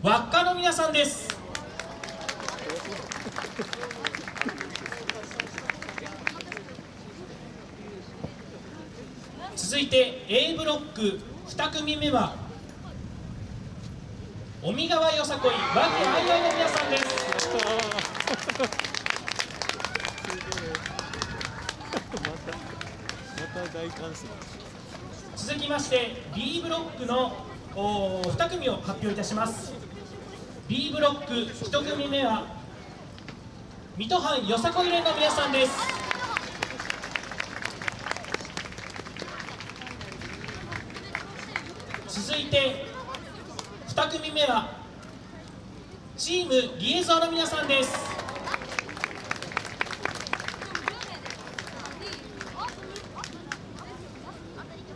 輪っかの皆さんです。続いて A ブロック。2組目は尾身川よさこい。和気あいあいの皆さんです。続きまして B ブロックのお2組を発表いたします。B ブロック1組目は水戸藩よさこい連の皆さんです。続いて2組目はチームリエゾーの皆さんです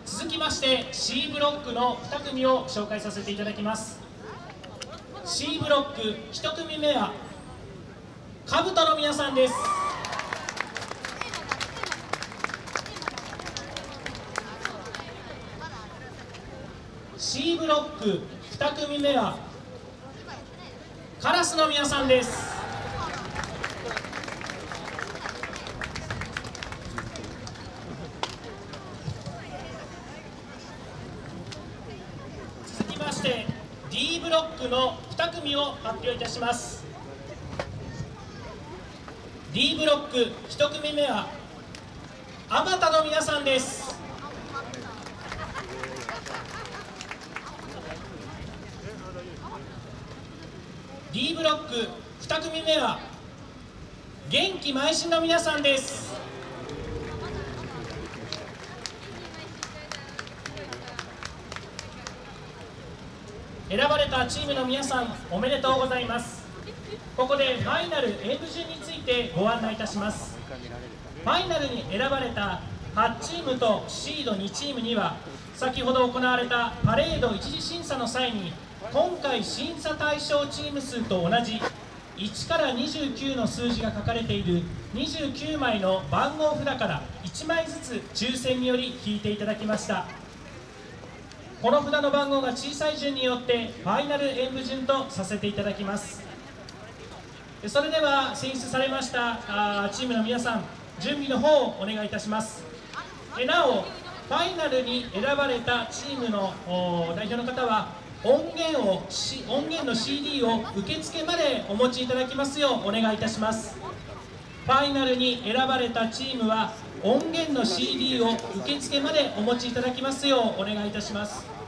続きまして C ブロックの2組を紹介させていただきます。C ブロック1組目はカブトの皆さんです。C ブロック2組目はカラスの皆さんです。して D ブロックの2組を発表いたします。D ブロック1組目はあまたの皆さんです。D ブロック2組目は元気邁進の皆さんです。選ばれたチームの皆さんおめでとうございます。ここでファイナル演舞順についてご案内いたします。ファイナルに選ばれた8チームとシード2チームには先ほど行われたパレード一次審査の際に今回審査対象チーム数と同じ1から29の数字が書かれている29枚の番号札から1枚ずつ抽選により引いていただきました。この札の番号が小さい順によってファイナル演舞順とさせていただきます。それでは選出されましたあチームの皆さん準備の方をお願いいたします。えなおファイナルに選ばれたチームの代表の方は音源を音源の CD を受付までお持ちいただきますようお願いいたします。ファイナルに選ばれたチームは音源の CD を受付までお持ちいただきますようお願いいたします。